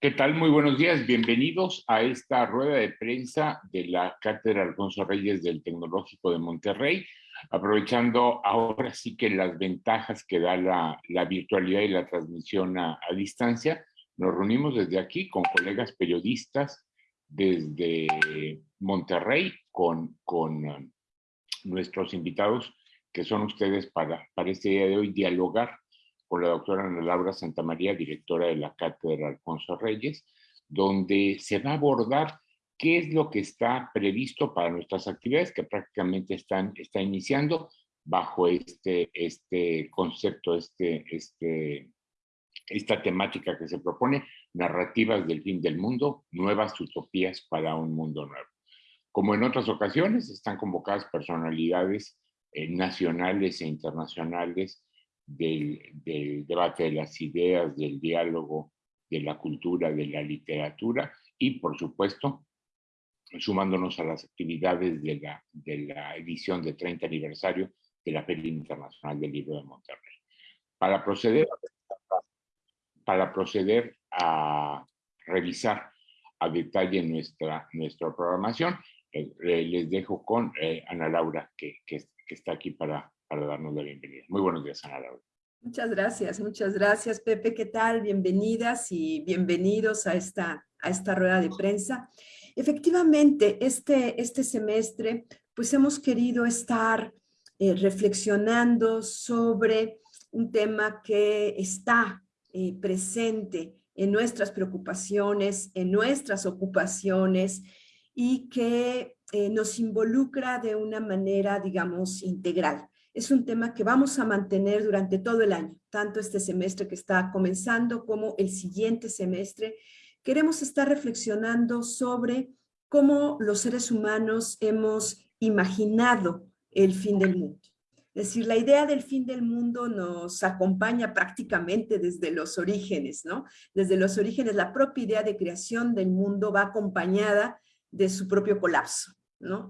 ¿Qué tal? Muy buenos días. Bienvenidos a esta rueda de prensa de la Cátedra Alfonso Reyes del Tecnológico de Monterrey, aprovechando ahora sí que las ventajas que da la, virtualidad y la transmisión a, distancia. Nos reunimos desde aquí con colegas periodistas desde Monterrey, con, con um, nuestros invitados que son ustedes para, para este día de hoy, dialogar con la doctora Ana Laura Santamaría, directora de la Cátedra Alfonso Reyes, donde se va a abordar qué es lo que está previsto para nuestras actividades que prácticamente están está iniciando bajo este, este concepto, este, este, esta temática que se propone, narrativas del fin del mundo, nuevas utopías para un mundo nuevo. Como en otras ocasiones, están convocadas personalidades eh, nacionales e internacionales del, debate de las ideas, del diálogo, de la cultura, de la literatura y, por supuesto, sumándonos a las actividades de la, de la edición de 30 aniversario de la Feria Internacional del Libro de Monterrey. Para proceder, para proceder a revisar a detalle nuestra, nuestra programación, eh, eh, les dejo con eh, Ana Laura, que, que, que está aquí para para darnos la bienvenida. Muy buenos días, Ana Laura. Muchas gracias, muchas gracias, Pepe. ¿Qué tal? Bienvenidas y bienvenidos a esta, a esta rueda de prensa. Efectivamente, este, este semestre, pues hemos querido estar eh, reflexionando sobre un tema que está eh, presente en nuestras preocupaciones, en nuestras ocupaciones y que eh, nos involucra de una manera, digamos, integral es un tema que vamos a mantener durante todo el año, tanto este semestre que está comenzando como el siguiente semestre. Queremos estar reflexionando sobre cómo los seres humanos hemos imaginado el fin del mundo. Es decir, la idea del fin del mundo nos acompaña prácticamente desde los orígenes, ¿no? Desde los orígenes, la propia idea de creación del mundo va acompañada de su propio colapso.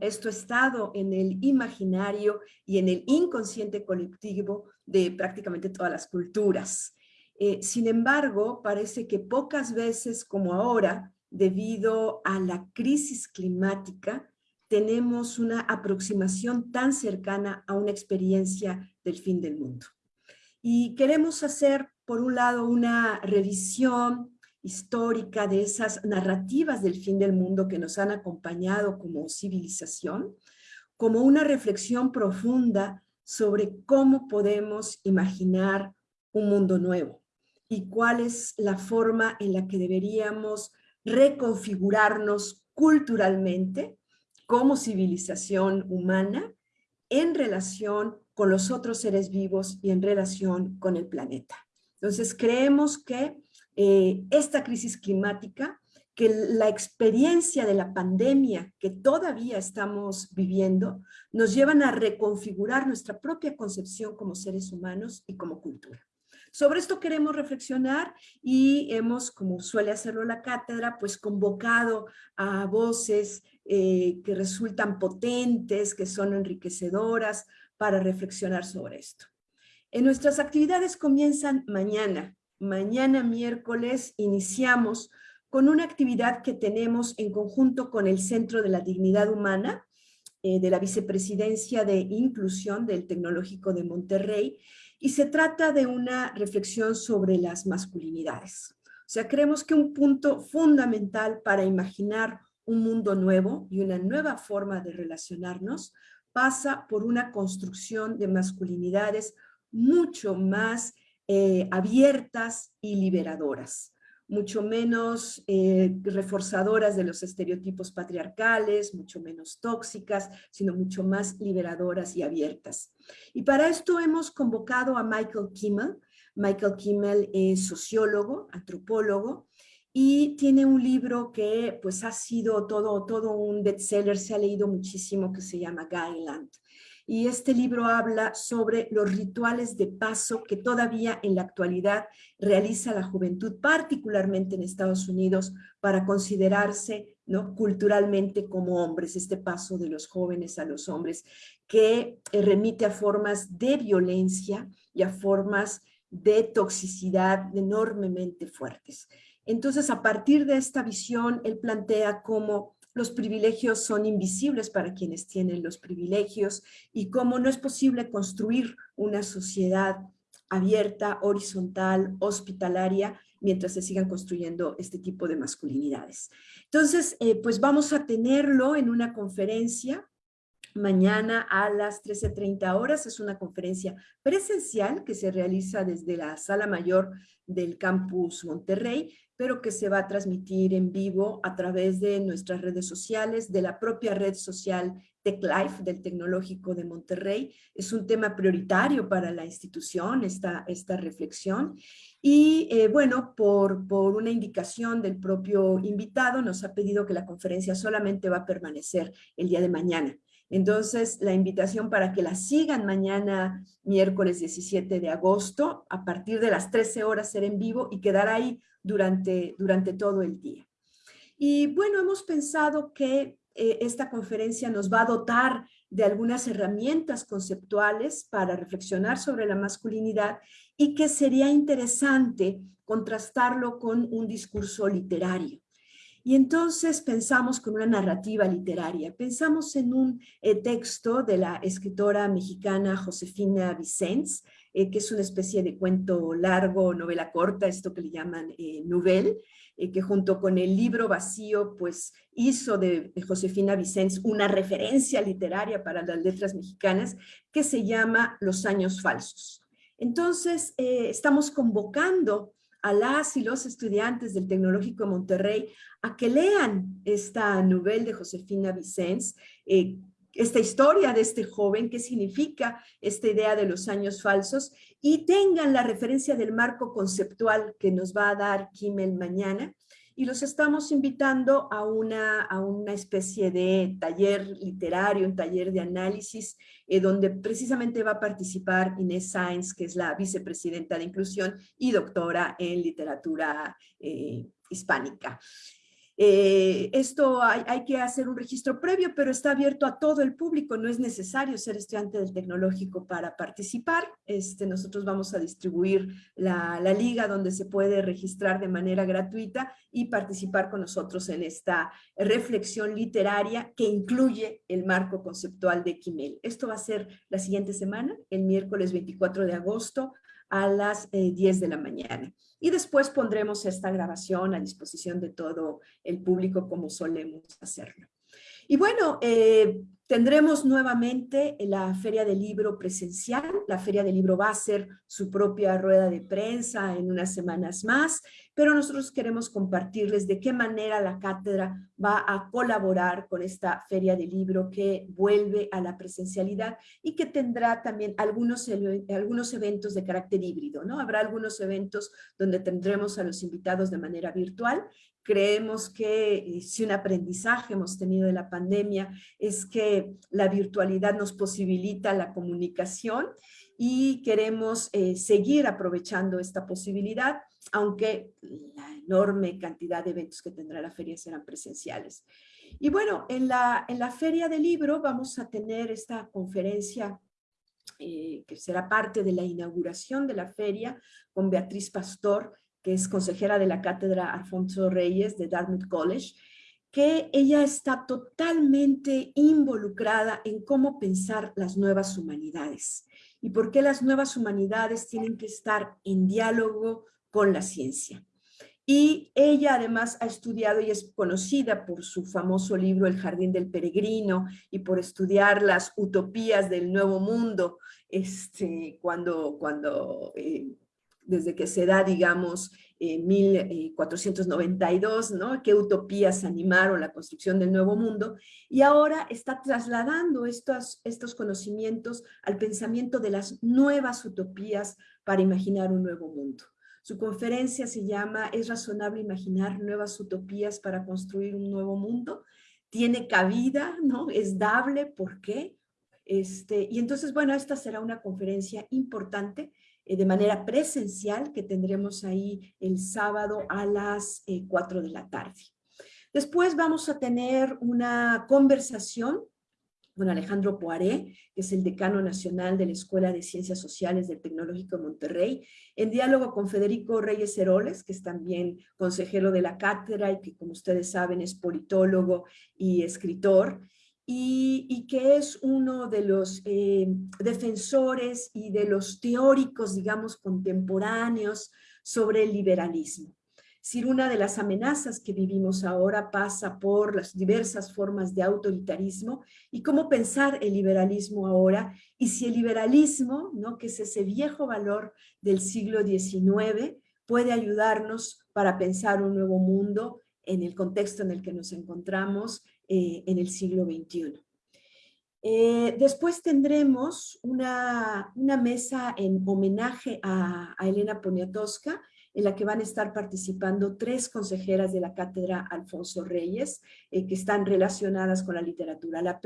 Esto ha estado en el imaginario y en el inconsciente colectivo de prácticamente todas las culturas. Eh, sin embargo, parece que pocas veces como ahora, debido a la crisis climática, tenemos una aproximación tan cercana a una experiencia del fin del mundo. Y queremos hacer, por un lado, una revisión histórica de esas narrativas del fin del mundo que nos han acompañado como civilización, como una reflexión profunda sobre cómo podemos imaginar un mundo nuevo y cuál es la forma en la que deberíamos reconfigurarnos culturalmente como civilización humana en relación con los otros seres vivos y en relación con el planeta. Entonces creemos que eh, esta crisis climática, que la experiencia de la pandemia que todavía estamos viviendo, nos llevan a reconfigurar nuestra propia concepción como seres humanos y como cultura. Sobre esto queremos reflexionar y hemos, como suele hacerlo la cátedra, pues convocado a voces eh, que resultan potentes, que son enriquecedoras para reflexionar sobre esto. En nuestras actividades comienzan mañana, mañana miércoles iniciamos con una actividad que tenemos en conjunto con el Centro de la Dignidad Humana eh, de la Vicepresidencia de Inclusión del Tecnológico de Monterrey y se trata de una reflexión sobre las masculinidades. O sea, creemos que un punto fundamental para imaginar un mundo nuevo y una nueva forma de relacionarnos pasa por una construcción de masculinidades mucho más eh, abiertas y liberadoras, mucho menos eh, reforzadoras de los estereotipos patriarcales, mucho menos tóxicas, sino mucho más liberadoras y abiertas. Y para esto hemos convocado a Michael Kimmel. Michael Kimmel es sociólogo, antropólogo, y tiene un libro que pues ha sido todo, todo un bestseller, se ha leído muchísimo, que se llama Guyland y este libro habla sobre los rituales de paso que todavía en la actualidad realiza la juventud, particularmente en Estados Unidos, para considerarse ¿no? culturalmente como hombres, este paso de los jóvenes a los hombres, que eh, remite a formas de violencia y a formas de toxicidad enormemente fuertes. Entonces, a partir de esta visión, él plantea cómo los privilegios son invisibles para quienes tienen los privilegios y cómo no es posible construir una sociedad abierta, horizontal, hospitalaria, mientras se sigan construyendo este tipo de masculinidades. Entonces, eh, pues vamos a tenerlo en una conferencia mañana a las 13.30 horas. Es una conferencia presencial que se realiza desde la sala mayor del campus Monterrey, pero que se va a transmitir en vivo a través de nuestras redes sociales, de la propia red social TechLife del Tecnológico de Monterrey. Es un tema prioritario para la institución, esta, esta reflexión. Y eh, bueno, por, por una indicación del propio invitado, nos ha pedido que la conferencia solamente va a permanecer el día de mañana. Entonces, la invitación para que la sigan mañana, miércoles 17 de agosto, a partir de las 13 horas ser en vivo y quedar ahí durante, durante todo el día. Y bueno, hemos pensado que eh, esta conferencia nos va a dotar de algunas herramientas conceptuales para reflexionar sobre la masculinidad y que sería interesante contrastarlo con un discurso literario. Y entonces pensamos con una narrativa literaria, pensamos en un eh, texto de la escritora mexicana Josefina Vicens, eh, que es una especie de cuento largo, novela corta, esto que le llaman eh, novel, que junto con el libro vacío, pues hizo de, Josefina Vicens una referencia literaria para las letras mexicanas que se llama Los años falsos. Entonces, estamos convocando a las y los estudiantes del Tecnológico de Monterrey a que lean esta novela de Josefina Vicens, eh, esta historia de este joven, qué significa esta idea de los años falsos, y tengan la referencia del marco conceptual que nos va a dar Kimmel mañana, y los estamos invitando a una, a una especie de taller literario, un taller de análisis, eh, donde precisamente va a participar Inés Sáenz, que es la vicepresidenta de inclusión y doctora en literatura eh, hispánica. Eh, esto hay, que hacer un registro previo, pero está abierto a todo el público, no es necesario ser estudiante del tecnológico para participar. Este, nosotros vamos a distribuir la, la, liga donde se puede registrar de manera gratuita y participar con nosotros en esta reflexión literaria que incluye el marco conceptual de Kimel. Esto va a ser la siguiente semana, el miércoles 24 de agosto a las 10 eh, de la mañana. Y después pondremos esta grabación a disposición de todo el público como solemos hacerlo. Y bueno, eh, tendremos nuevamente la Feria del Libro presencial. La Feria del Libro va a ser su propia rueda de prensa en unas semanas más, pero nosotros queremos compartirles de qué manera la cátedra va a colaborar con esta Feria del Libro que vuelve a la presencialidad y que tendrá también algunos, algunos eventos de carácter híbrido, ¿no? Habrá algunos eventos donde tendremos a los invitados de manera virtual Creemos que si un aprendizaje hemos tenido de la pandemia es que la virtualidad nos posibilita la comunicación y queremos eh, seguir aprovechando esta posibilidad, aunque la enorme cantidad de eventos que tendrá la feria serán presenciales. Y bueno, en la, en la Feria del Libro vamos a tener esta conferencia eh, que será parte de la inauguración de la feria con Beatriz Pastor, que es consejera de la cátedra Alfonso Reyes de Dartmouth College, que ella está totalmente involucrada en cómo pensar las nuevas humanidades y por qué las nuevas humanidades tienen que estar en diálogo con la ciencia. Y ella además ha estudiado y es conocida por su famoso libro El Jardín del Peregrino y por estudiar las utopías del Nuevo Mundo, este, cuando, cuando eh, desde que se da, digamos, en 1492, ¿no? Qué utopías animaron la construcción del Nuevo Mundo, y ahora está trasladando estos, estos conocimientos al pensamiento de las nuevas utopías para imaginar un nuevo mundo. Su conferencia se llama ¿Es razonable imaginar nuevas utopías para construir un nuevo mundo? Tiene cabida, ¿no? Es dable, ¿por qué? Este, y entonces, bueno, esta será una conferencia importante eh, de manera presencial que tendremos ahí el sábado a las 4 eh, de la tarde. Después vamos a tener una conversación con Alejandro Poiré, que es el decano nacional de la Escuela de Ciencias Sociales del Tecnológico de Monterrey, en diálogo con Federico Reyes Heroles, que es también consejero de la cátedra y que, como ustedes saben, es politólogo y escritor, y, que es uno de los eh, defensores y de los teóricos, digamos, contemporáneos sobre el liberalismo si una de las amenazas que vivimos ahora pasa por las diversas formas de autoritarismo y cómo pensar el liberalismo ahora y si el liberalismo, ¿no? que es ese viejo valor del siglo XIX, puede ayudarnos para pensar un nuevo mundo en el contexto en el que nos encontramos eh, en el siglo XXI. Eh, después tendremos una, mesa en homenaje a, Elena Poniatowska, en la que van a estar participando tres consejeras de la cátedra Alfonso Reyes, eh, que están relacionadas con la literatura. La,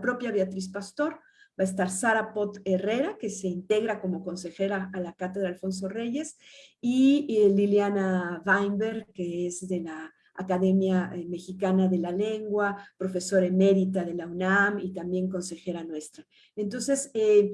propia Beatriz Pastor, va a estar Sara Pot Herrera, que se integra como consejera a la cátedra Alfonso Reyes, y Liliana Weinberg, que es de la Academia eh, Mexicana de la Lengua, profesora emérita de la UNAM y también consejera nuestra. Entonces, eh,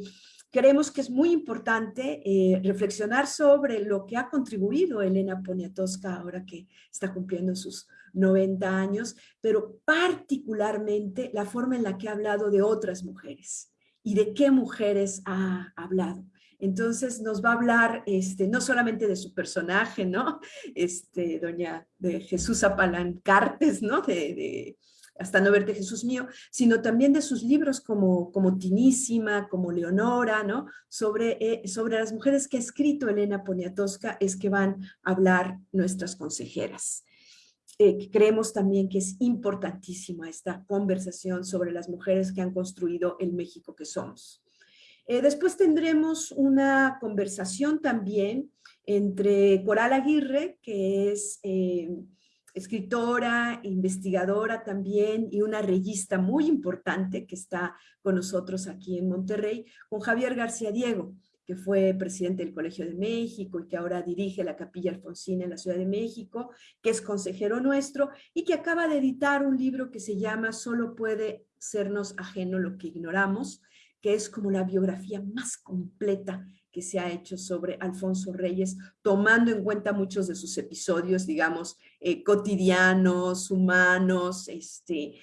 creemos que es muy importante eh, reflexionar sobre lo que ha contribuido Elena Poniatowska ahora que está cumpliendo sus 90 años, pero particularmente la forma en la que ha hablado de otras mujeres y de qué mujeres ha hablado. Entonces nos va a hablar este, no solamente de su personaje, ¿no? Este, doña de Jesús Apalancartes, ¿no? De, hasta no verte Jesús mío, sino también de sus libros como, como Tinísima, como Leonora, ¿no? Sobre, eh, sobre las mujeres que ha escrito Elena Poniatowska es que van a hablar nuestras consejeras. Eh, creemos también que es importantísima esta conversación sobre las mujeres que han construido el México que somos. Eh, después tendremos una conversación también entre Coral Aguirre, que es eh, escritora, investigadora también y una reyista muy importante que está con nosotros aquí en Monterrey, con Javier García Diego, que fue presidente del Colegio de México y que ahora dirige la Capilla Alfonsina en la Ciudad de México, que es consejero nuestro y que acaba de editar un libro que se llama Solo puede sernos ajeno lo que ignoramos, que es como la biografía más completa que se ha hecho sobre Alfonso Reyes, tomando en cuenta muchos de sus episodios, digamos, eh, cotidianos, humanos, este,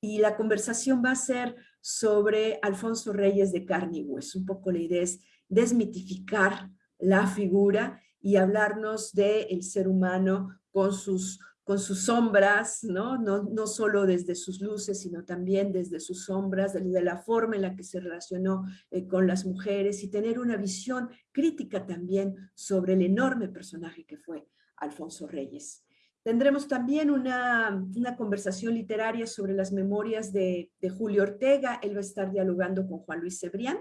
y la conversación va a ser sobre Alfonso Reyes de carne y hueso. Un poco la idea es desmitificar la figura y hablarnos del ser humano con sus con sus sombras, ¿no? ¿no? No solo desde sus luces, sino también desde sus sombras, desde la forma en la que se relacionó eh, con las mujeres y tener una visión crítica también sobre el enorme personaje que fue Alfonso Reyes. Tendremos también una, una conversación literaria sobre las memorias de, de Julio Ortega. Él va a estar dialogando con Juan Luis Cebrián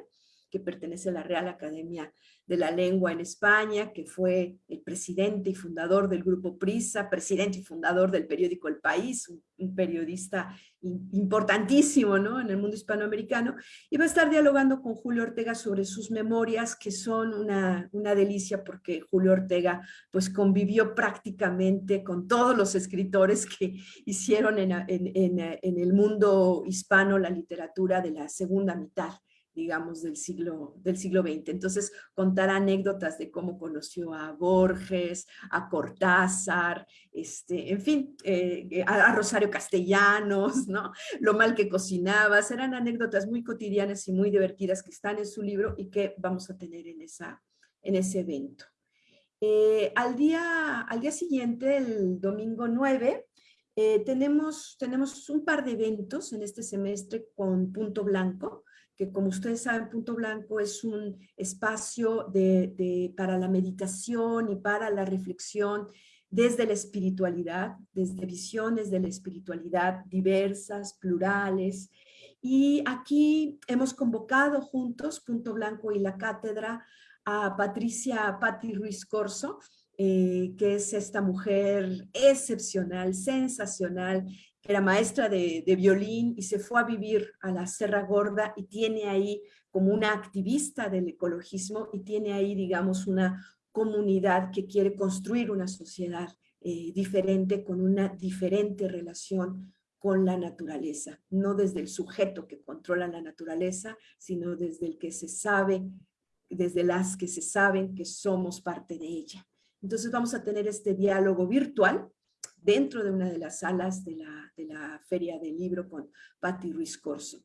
que pertenece a la Real Academia de la Lengua en España, que fue el presidente y fundador del Grupo Prisa, presidente y fundador del periódico El País, un, periodista importantísimo ¿no? en el mundo hispanoamericano, y va a estar dialogando con Julio Ortega sobre sus memorias, que son una, una delicia porque Julio Ortega pues convivió prácticamente con todos los escritores que hicieron en, en, en el mundo hispano la literatura de la segunda mitad digamos, del siglo, del siglo XX. Entonces, contar anécdotas de cómo conoció a Borges, a Cortázar, este, en fin, eh, a, Rosario Castellanos, ¿no? Lo mal que cocinaba, eran anécdotas muy cotidianas y muy divertidas que están en su libro y que vamos a tener en, esa, en ese evento. Eh, al, día, al día siguiente, el domingo 9, eh, tenemos, tenemos un par de eventos en este semestre con Punto Blanco que como ustedes saben, Punto Blanco es un espacio de, para la meditación y para la reflexión desde la espiritualidad, desde visiones de la espiritualidad diversas, plurales. Y aquí hemos convocado juntos, Punto Blanco y la cátedra, a Patricia Patti Ruiz Corso, eh, que es esta mujer excepcional, sensacional, era maestra de, violín y se fue a vivir a la Serra Gorda y tiene ahí como una activista del ecologismo y tiene ahí, digamos, una comunidad que quiere construir una sociedad eh, diferente con una diferente relación con la naturaleza, no desde el sujeto que controla la naturaleza, sino desde el que se sabe, desde las que se saben que somos parte de ella. Entonces vamos a tener este diálogo virtual dentro de una de las salas de la, de la Feria del Libro con Patti Ruiz Corso.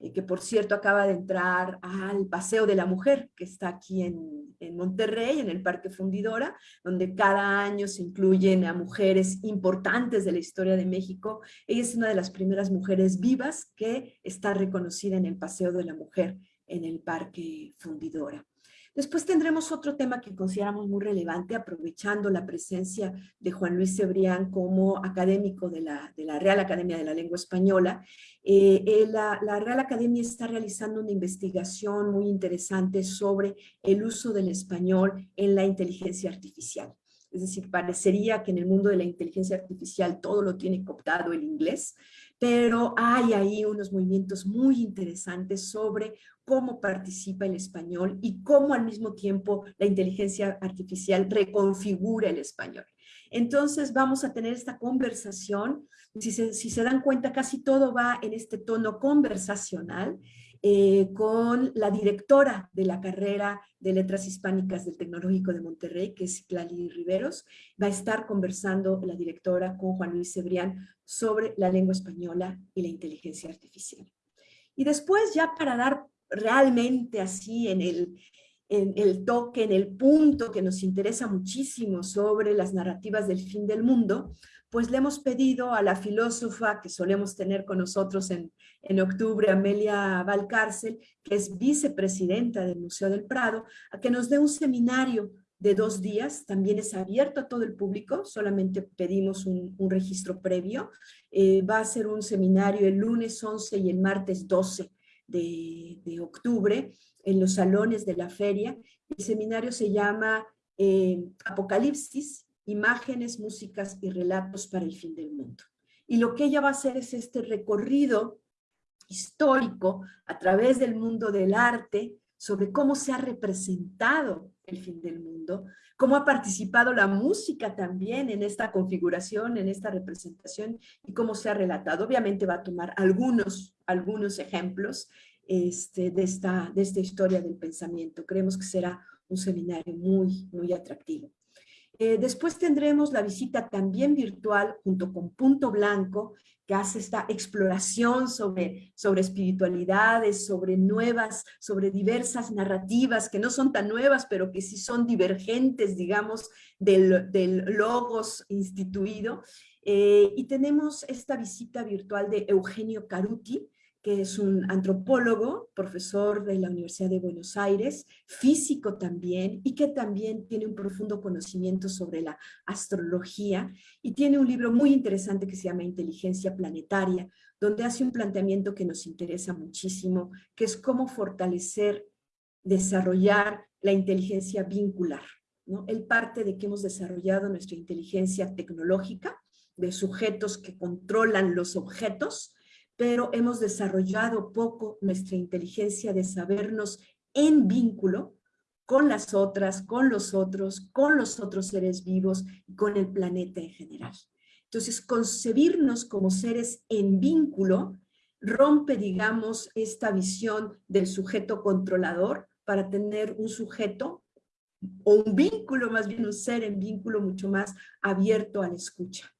Eh, que por cierto acaba de entrar al Paseo de la Mujer, que está aquí en, en, Monterrey, en el Parque Fundidora, donde cada año se incluyen a mujeres importantes de la historia de México. Ella es una de las primeras mujeres vivas que está reconocida en el Paseo de la Mujer en el Parque Fundidora. Después tendremos otro tema que consideramos muy relevante, aprovechando la presencia de Juan Luis Cebrián como académico de la, Real Academia de la Lengua Española. Eh, eh, la, la Real Academia está realizando una investigación muy interesante sobre el uso del español en la inteligencia artificial. Es decir, parecería que en el mundo de la inteligencia artificial todo lo tiene cooptado el inglés, pero hay ahí unos movimientos muy interesantes sobre cómo participa el español y cómo al mismo tiempo la inteligencia artificial reconfigura el español. Entonces vamos a tener esta conversación, si se, si se dan cuenta casi todo va en este tono conversacional, eh, con la directora de la carrera de Letras Hispánicas del Tecnológico de Monterrey, que es Clali Riveros. Va a estar conversando la directora con Juan Luis Cebrián sobre la lengua española y la inteligencia artificial. Y después ya para dar realmente así en el, en el toque, en el punto que nos interesa muchísimo sobre las narrativas del fin del mundo, pues le hemos pedido a la filósofa que solemos tener con nosotros en, en octubre, Amelia Valcárcel, que es vicepresidenta del Museo del Prado, a que nos dé un seminario de dos días, también es abierto a todo el público, solamente pedimos un, registro previo. Eh, va a ser un seminario el lunes 11 y el martes 12 de, octubre en los salones de la feria. El seminario se llama eh, Apocalipsis, imágenes, músicas y relatos para el fin del mundo. Y lo que ella va a hacer es este recorrido histórico a través del mundo del arte sobre cómo se ha representado el fin del mundo, cómo ha participado la música también en esta configuración, en esta representación y cómo se ha relatado. Obviamente va a tomar algunos, algunos ejemplos este, de, esta, de esta historia del pensamiento. Creemos que será un seminario muy, muy atractivo. Eh, después tendremos la visita también virtual junto con Punto Blanco, que hace esta exploración sobre, sobre espiritualidades, sobre nuevas, sobre diversas narrativas que no son tan nuevas, pero que sí son divergentes, digamos, del, del logos instituido. Eh, y tenemos esta visita virtual de Eugenio Caruti, que es un antropólogo, profesor de la Universidad de Buenos Aires, físico también, y que también tiene un profundo conocimiento sobre la astrología, y tiene un libro muy interesante que se llama Inteligencia Planetaria, donde hace un planteamiento que nos interesa muchísimo, que es cómo fortalecer, desarrollar la inteligencia vincular. ¿no? Él parte de que hemos desarrollado nuestra inteligencia tecnológica, de sujetos que controlan los objetos, pero hemos desarrollado poco nuestra inteligencia de sabernos en vínculo con las otras, con los otros, con los otros seres vivos y con el planeta en general. Entonces, concebirnos como seres en vínculo rompe, digamos, esta visión del sujeto controlador para tener un sujeto o un vínculo, más bien un ser en vínculo mucho más abierto a la escucha.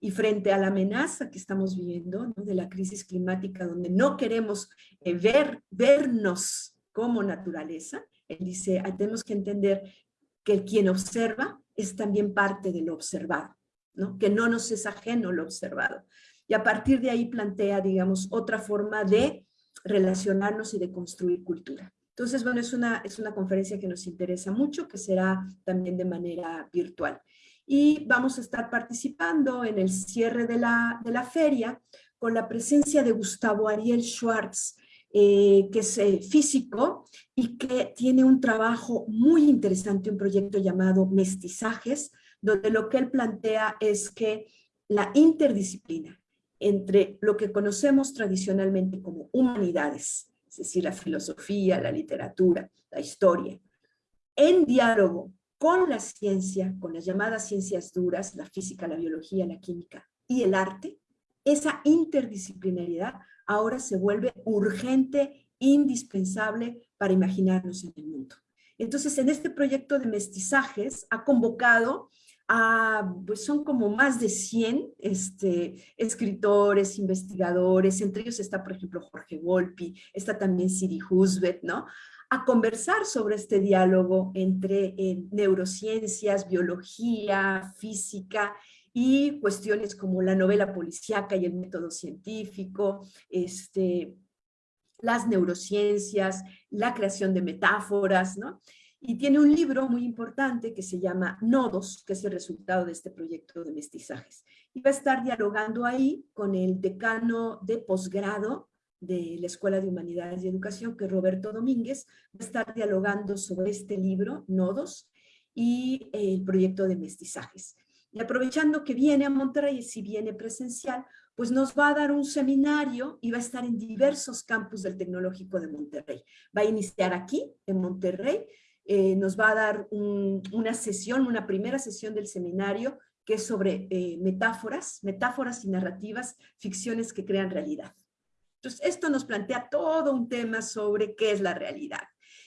Y frente a la amenaza que estamos viviendo de la crisis climática, donde no queremos eh, ver, vernos como naturaleza, él dice, ah, tenemos que entender que quien observa es también parte de lo observado, ¿no? que no nos es ajeno lo observado. Y a partir de ahí plantea, digamos, otra forma de relacionarnos y de construir cultura. Entonces, bueno, es una, es una conferencia que nos interesa mucho, que será también de manera virtual y vamos a estar participando en el cierre de la, de la feria con la presencia de Gustavo Ariel Schwartz, eh, que es eh, físico y que tiene un trabajo muy interesante, un proyecto llamado Mestizajes, donde lo que él plantea es que la interdisciplina entre lo que conocemos tradicionalmente como humanidades, es decir, la filosofía, la literatura, la historia, en diálogo con la ciencia, con las llamadas ciencias duras, la física, la biología, la química y el arte, esa interdisciplinariedad ahora se vuelve urgente, indispensable para imaginarnos en el mundo. Entonces, en este proyecto de mestizajes ha convocado a, pues son como más de 100 este, escritores, investigadores, entre ellos está, por ejemplo, Jorge Volpi, está también Siri Husbet, ¿no? A conversar sobre este diálogo entre eh, neurociencias, biología, física y cuestiones como la novela policíaca y el método científico, este, las neurociencias, la creación de metáforas, ¿no? Y tiene un libro muy importante que se llama Nodos, que es el resultado de este proyecto de mestizajes. Y va a estar dialogando ahí con el decano de posgrado de la Escuela de Humanidades y Educación, que Roberto Domínguez, va a estar dialogando sobre este libro, Nodos, y el proyecto de mestizajes. Y aprovechando que viene a Monterrey, si viene presencial, pues nos va a dar un seminario y va a estar en diversos campus del Tecnológico de Monterrey. Va a iniciar aquí, en Monterrey, eh, nos va a dar una sesión, una primera sesión del seminario que es sobre eh, metáforas, metáforas y narrativas, ficciones que crean realidad. Entonces, esto nos plantea todo un tema sobre qué es la realidad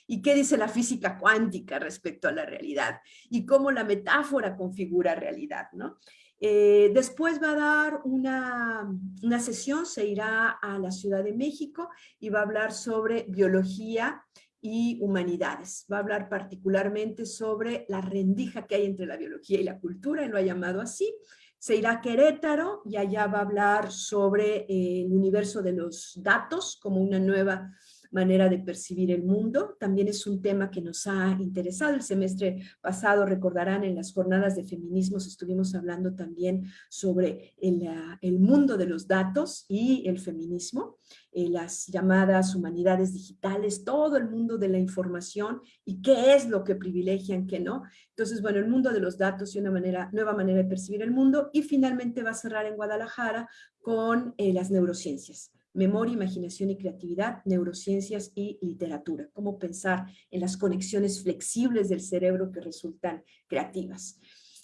y qué dice la física cuántica respecto a la realidad y cómo la metáfora configura realidad, ¿no? Eh, después va a dar una, una, sesión, se irá a la Ciudad de México y va a hablar sobre biología y humanidades. Va a hablar particularmente sobre la rendija que hay entre la biología y la cultura, él lo ha llamado así. Se irá a Querétaro y allá va a hablar sobre eh, el universo de los datos como una nueva manera de percibir el mundo. También es un tema que nos ha interesado. El semestre pasado, recordarán, en las jornadas de feminismos estuvimos hablando también sobre el, ah, mundo de los datos y el feminismo, eh, las llamadas humanidades digitales, todo el mundo de la información y qué es lo que privilegian, qué no. Entonces, bueno, el mundo de los datos y una manera, nueva manera de percibir el mundo y finalmente va a cerrar en Guadalajara con eh, las neurociencias memoria, imaginación y creatividad, neurociencias y literatura. Cómo pensar en las conexiones flexibles del cerebro que resultan creativas.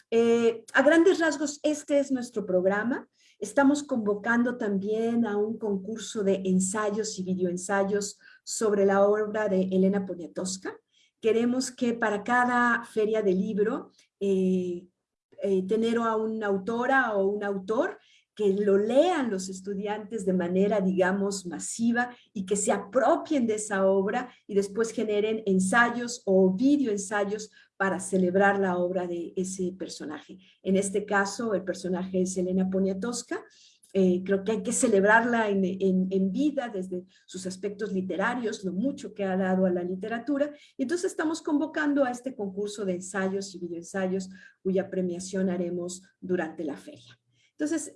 Eh, a grandes rasgos, este es nuestro programa. Estamos convocando también a un concurso de ensayos y videoensayos sobre la obra de Elena Poniatowska. Queremos que para cada feria de libro eh, eh, tener a una autora o un autor que lo lean los estudiantes de manera, digamos, masiva y que se apropien de esa obra y después generen ensayos o videoensayos para celebrar la obra de ese personaje. En este caso, el personaje es Elena Poniatowska. Eh, creo que hay que celebrarla en, en, vida desde sus aspectos literarios, lo mucho que ha dado a la literatura. Y entonces estamos convocando a este concurso de ensayos y videoensayos cuya premiación haremos durante la feria. Entonces,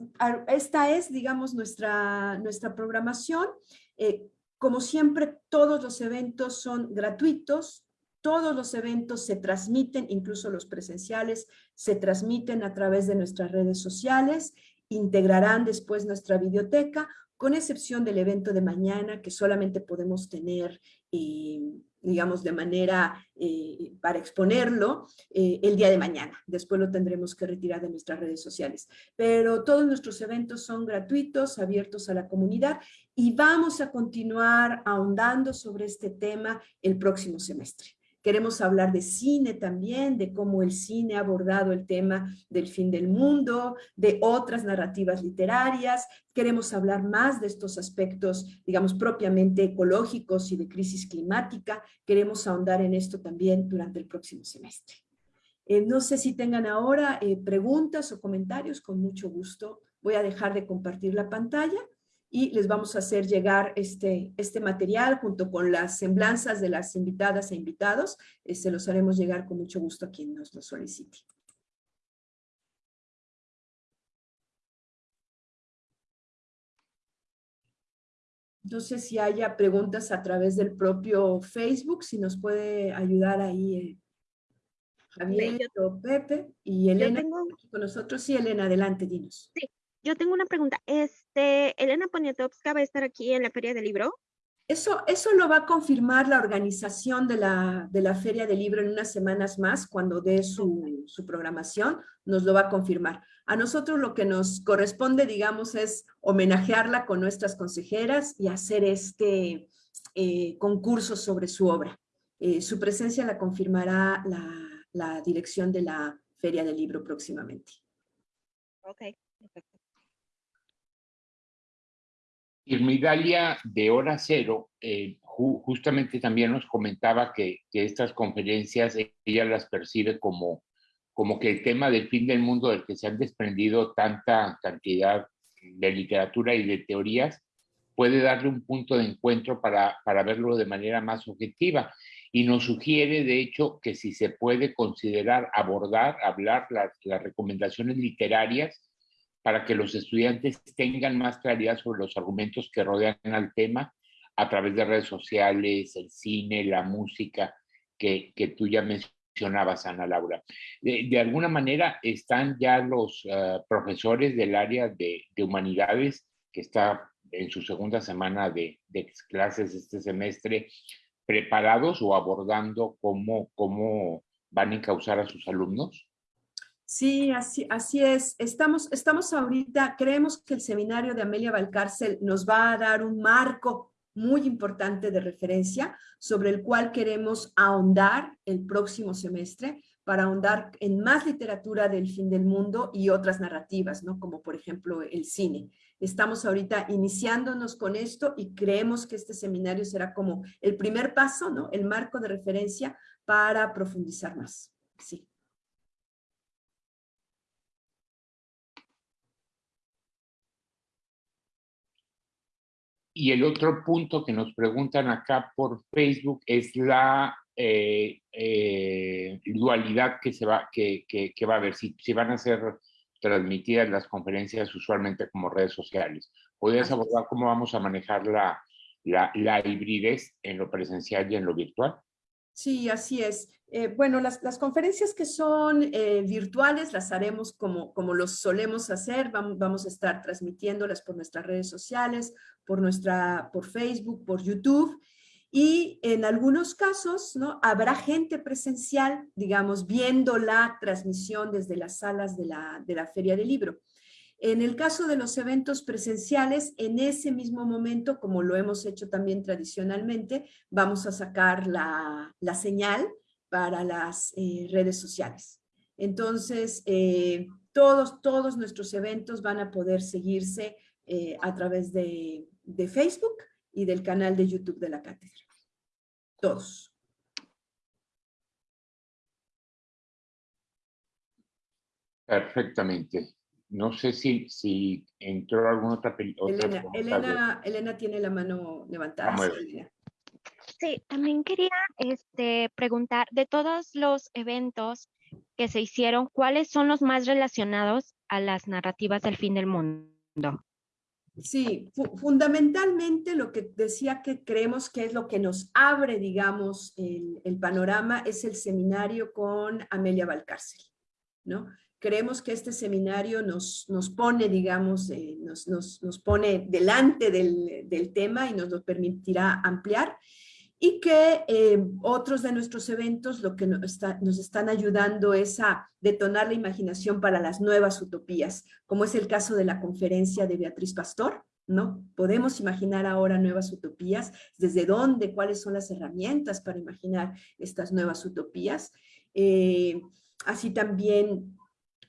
esta es, digamos, nuestra, nuestra programación. Eh, como siempre, todos los eventos son gratuitos, todos los eventos se transmiten, incluso los presenciales, se transmiten a través de nuestras redes sociales, integrarán después nuestra biblioteca, con excepción del evento de mañana, que solamente podemos tener eh, digamos, de manera eh, para exponerlo eh, el día de mañana. Después lo tendremos que retirar de nuestras redes sociales. Pero todos nuestros eventos son gratuitos, abiertos a la comunidad y vamos a continuar ahondando sobre este tema el próximo semestre. Queremos hablar de cine también, de cómo el cine ha abordado el tema del fin del mundo, de otras narrativas literarias. Queremos hablar más de estos aspectos, digamos, propiamente ecológicos y de crisis climática. Queremos ahondar en esto también durante el próximo semestre. Eh, no sé si tengan ahora eh, preguntas o comentarios, con mucho gusto. Voy a dejar de compartir la pantalla y les vamos a hacer llegar este, este material junto con las semblanzas de las invitadas e invitados. Eh, se los haremos llegar con mucho gusto a quien nos lo solicite. No sé si haya preguntas a través del propio Facebook, si nos puede ayudar ahí eh, Javier o Pepe y Elena con nosotros. Sí, Elena, adelante, dinos. Sí, yo tengo una pregunta. Este, ¿Elena Poniatowska va a estar aquí en la Feria del Libro? Eso, eso lo va a confirmar la organización de la, de la Feria del Libro en unas semanas más, cuando dé su, su, programación, nos lo va a confirmar. A nosotros lo que nos corresponde, digamos, es homenajearla con nuestras consejeras y hacer este eh, concurso sobre su obra. Eh, su presencia la confirmará la, la dirección de la Feria del Libro próximamente. Ok, perfecto. Irmidalia de Hora Cero eh, ju justamente también nos comentaba que, estas conferencias ella las percibe como, como que el tema del fin del mundo del que se han desprendido tanta cantidad de literatura y de teorías puede darle un punto de encuentro para, para verlo de manera más objetiva. Y nos sugiere, de hecho, que si se puede considerar abordar, hablar las recomendaciones literarias para que los estudiantes tengan más claridad sobre los argumentos que rodean al tema a través de redes sociales, el cine, la música, que, que tú ya mencionabas, Ana Laura. De, alguna manera están ya los uh, profesores del área de, de, humanidades, que está en su segunda semana de, de clases este semestre, preparados o abordando cómo, cómo van a encauzar a sus alumnos? Sí, así, es. Estamos, estamos ahorita, creemos que el seminario de Amelia Valcárcel nos va a dar un marco muy importante de referencia sobre el cual queremos ahondar el próximo semestre para ahondar en más literatura del fin del mundo y otras narrativas, ¿no? Como por ejemplo el cine. Estamos ahorita iniciándonos con esto y creemos que este seminario será como el primer paso, ¿no? El marco de referencia para profundizar más. Sí. Y el otro punto que nos preguntan acá por Facebook es la eh, eh, dualidad que, se va, que, que, que va a haber, si, si, van a ser transmitidas las conferencias usualmente como redes sociales. ¿Podrías abordar cómo vamos a manejar la, la, la hibridez en lo presencial y en lo virtual? Sí, así es. Eh, bueno, las, las, conferencias que son eh, virtuales las haremos como, como los solemos hacer. Vamos, vamos, a estar transmitiéndolas por nuestras redes sociales, por, nuestra, por Facebook, por YouTube. Y en algunos casos, ¿no? Habrá gente presencial, digamos, viendo la transmisión desde las salas de la, de la Feria del Libro. En el caso de los eventos presenciales, en ese mismo momento, como lo hemos hecho también tradicionalmente, vamos a sacar la, la señal para las eh, redes sociales. Entonces, eh, todos, todos nuestros eventos van a poder seguirse eh, a través de, de Facebook y del canal de YouTube de la cátedra. Todos. Perfectamente. No sé si, si entró alguna otra película. Elena, Elena, Elena, tiene la mano levantada. Sí, también quería este, preguntar, de todos los eventos que se hicieron, ¿cuáles son los más relacionados a las narrativas del fin del mundo? Sí, fu fundamentalmente lo que decía que creemos que es lo que nos abre, digamos, el, el panorama es el seminario con Amelia Valcárcel, ¿no? Creemos que este seminario nos, nos pone, digamos, eh, nos, nos, nos, pone delante del, del, tema y nos lo permitirá ampliar y que eh, otros de nuestros eventos lo que nos, está, nos, están ayudando es a detonar la imaginación para las nuevas utopías, como es el caso de la conferencia de Beatriz Pastor, ¿no? Podemos imaginar ahora nuevas utopías, desde dónde, cuáles son las herramientas para imaginar estas nuevas utopías. Eh, así también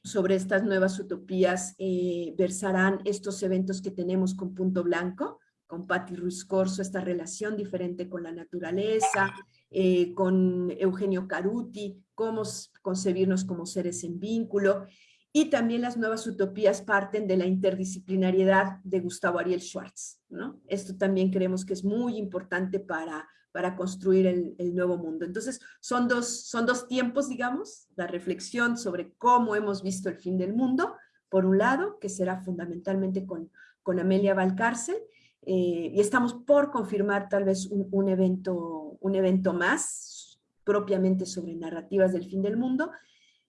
sobre estas nuevas utopías eh, versarán estos eventos que tenemos con Punto Blanco, con Patti Ruiz Corso, esta relación diferente con la naturaleza, eh, con Eugenio Caruti, cómo concebirnos como seres en vínculo, y también las nuevas utopías parten de la interdisciplinariedad de Gustavo Ariel Schwartz. ¿no? Esto también creemos que es muy importante para para construir el, nuevo mundo. Entonces, son dos, son dos tiempos, digamos, la reflexión sobre cómo hemos visto el fin del mundo, por un lado, que será fundamentalmente con, con Amelia Valcárcel, eh, y estamos por confirmar tal vez un, un, evento, un evento más, propiamente sobre narrativas del fin del mundo,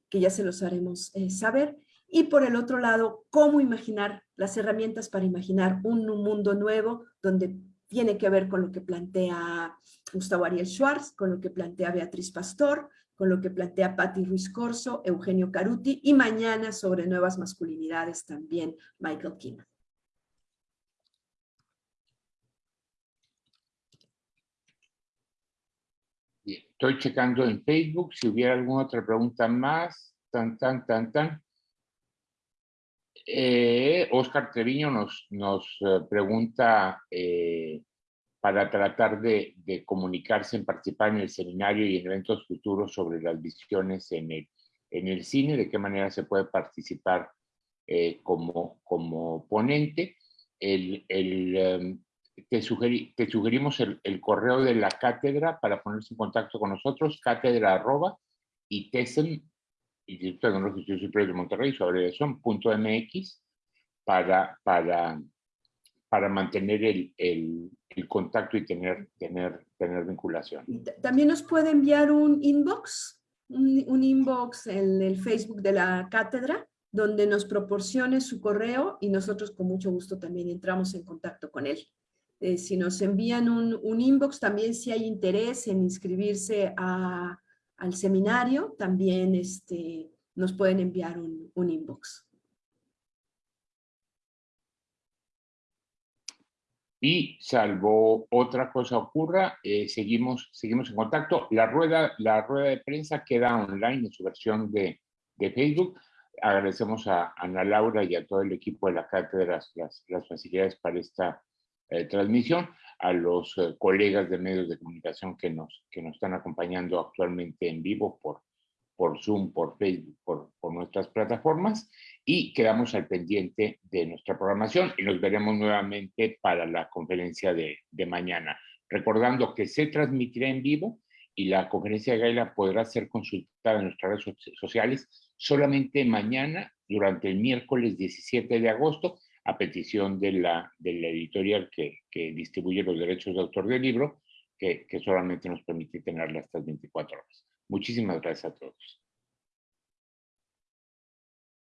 que ya se los haremos eh, saber, y por el otro lado, cómo imaginar las herramientas para imaginar un mundo nuevo donde tiene que ver con lo que plantea Gustavo Ariel Schwartz, con lo que plantea Beatriz Pastor, con lo que plantea Patti Ruiz Corso, Eugenio Caruti, y mañana sobre nuevas masculinidades también Michael Kima. Estoy checando en Facebook si hubiera alguna otra pregunta más. Tan, tan, tan, tan. Eh, Oscar Treviño nos, eh, pregunta eh, para tratar de, comunicarse, en participar en el seminario y en eventos futuros sobre las visiones en el, cine, de qué manera se puede participar como, como ponente. Em, te, sugerimos el, correo de la cátedra para ponerse en contacto con nosotros, cátedra arroba y tesen, Instituto Tecnológico Superior de Monterrey, su abreviación, punto MX, para, para, para mantener el, el, el, contacto y tener, tener, tener vinculación. También nos puede enviar un inbox, un, un inbox en el Facebook de la cátedra, donde nos proporcione su correo y nosotros con mucho gusto también entramos en contacto con él. Eh, si nos envían un, un, inbox, también si hay interés en inscribirse a, al seminario, también este, nos pueden enviar un, un inbox. Y salvo otra cosa ocurra, eh, seguimos, seguimos en contacto. La rueda, la rueda de prensa queda online en su versión de, de Facebook. Agradecemos a Ana Laura y a todo el equipo de la cátedra las, las facilidades para esta eh, transmisión, a los eh, colegas de medios de comunicación que nos, que nos están acompañando actualmente en vivo por, por Zoom, por Facebook, por, por nuestras plataformas y quedamos al pendiente de nuestra programación y nos veremos nuevamente para la conferencia de, de mañana. Recordando que se transmitirá en vivo y la conferencia de Gaila podrá ser consultada en nuestras redes sociales solamente mañana, durante el miércoles 17 de agosto, a petición de la, de la editorial que, que, distribuye los derechos de autor del libro, que, que solamente nos permite tenerla estas 24 horas. Muchísimas gracias a todos.